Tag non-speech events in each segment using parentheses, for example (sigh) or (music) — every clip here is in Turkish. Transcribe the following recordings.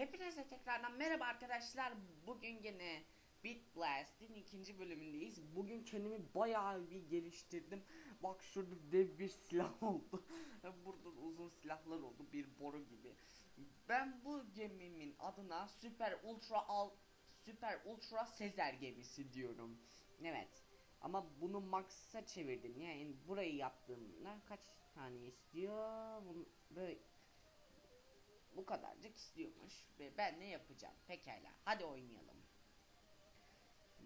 Hepinize tekrardan merhaba arkadaşlar. Bugün yine Beat Blast'in ikinci bölümündeyiz. Bugün kendimi bayağı bir geliştirdim. Bak şurada dev bir silah (laughs) oldu. Burada uzun silahlar oldu. Bir boru gibi. Ben bu gemimin adına Süper Ultra Al Süper Ultra Sezer gemisi diyorum. Evet. Ama bunu Max'a çevirdim. Yani burayı yaptığımda kaç tane istiyor? Bunu böyle bu kadarcık istiyormuş ve ben ne yapacağım. Pekala hadi oynayalım.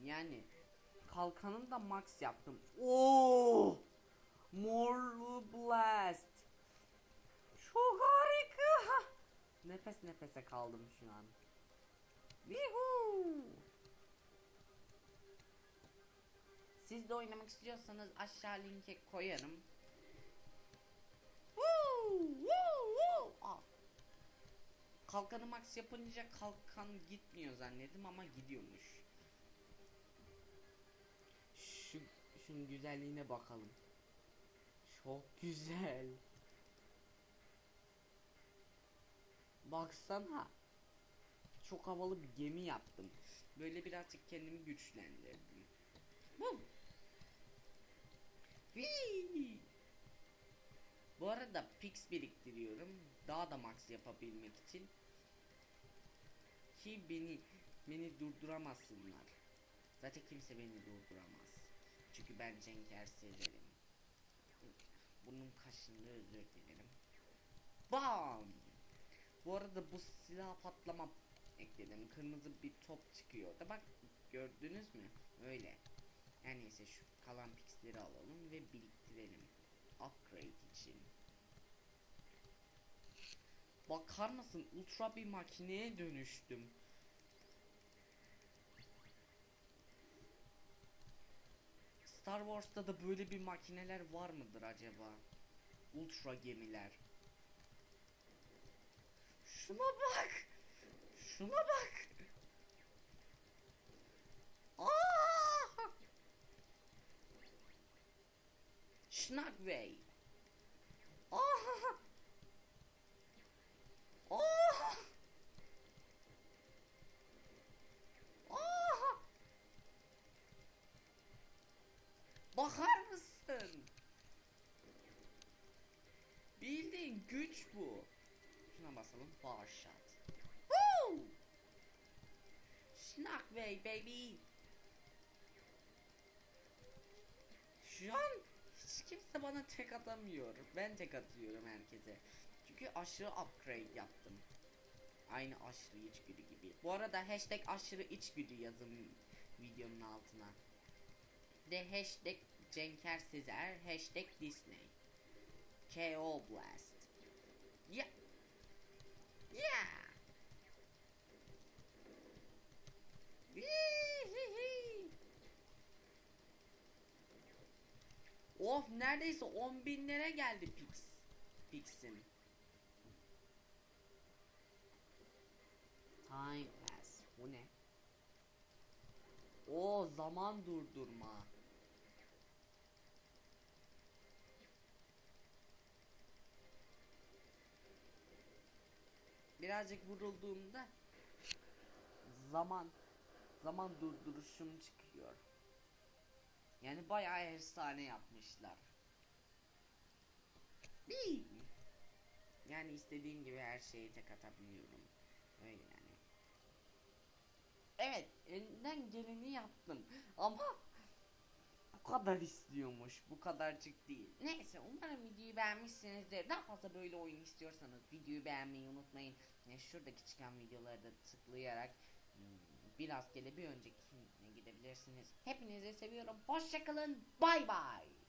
Yani kalkanını da max yaptım. Oo! Morlu Blast. Çok harika. Nefes nefese kaldım şu an. Yuhuu! Siz de oynamak istiyorsanız aşağı linke koyarım. Woo! Woo! Woo! Aa, Kalkanı max yapınca kalkan gitmiyor zannettim ama gidiyormuş. Şu şunun güzelliğine bakalım. Çok güzel. Baksana. Çok havalı bir gemi yaptım. Böyle birazcık kendimi güçlendirdim. Bu. Bu arada pix biriktiriyorum. Daha da max yapabilmek için. Ki beni beni durduramazsınlar. Zaten kimse beni durduramaz. Çünkü ben Cenk Erseler'im. Bunun kaşındığı özür dilerim. Bam! Bu arada bu silah patlama ekledim. Kırmızı bir top çıkıyor da bak gördünüz mü? Öyle. Her neyse şu kalan pixleri alalım ve biriktirelim. Upgrade için. Bakar mısın? Ultra bir makineye dönüştüm. Star Wars'ta da böyle bir makineler var mıdır acaba? Ultra gemiler. Şuna bak. Şuna bak. Aa! Aa! Bakar mısın? Bildiğin güç bu. Şuna basalım. Bar shot. Woo! Schnagway baby. Şu an hiç kimse bana tek atamıyor. Ben tek atıyorum herkese. Çünkü aşırı upgrade yaptım. Aynı aşırı içgüdü gibi. Bu arada hashtag aşırı içgüdü yazın videonun altına. De hashtag Cenker Sezer, hashtag Disney. KO Blast. Yeah. Yeah. Of neredeyse 10 binlere geldi Pix. Pix'im. Time pass. Bu ne? O zaman durdurma. Birazcık vurulduğumda zaman zaman durduruşum çıkıyor. Yani bayağı efsane yapmışlar. Değil. Yani istediğim gibi her şeyi tek atabiliyorum. Öyle yani. Evet, elinden geleni yaptım. Ama bu kadar istiyormuş. Bu kadarcık değil. Neyse umarım videoyu beğenmişsinizdir. Daha fazla böyle oyun istiyorsanız videoyu beğenmeyi unutmayın. Şuradaki çıkan videoları da tıklayarak hmm, biraz gele bir önceki gidebilirsiniz. Hepinizi seviyorum. Hoşçakalın. Bay bay.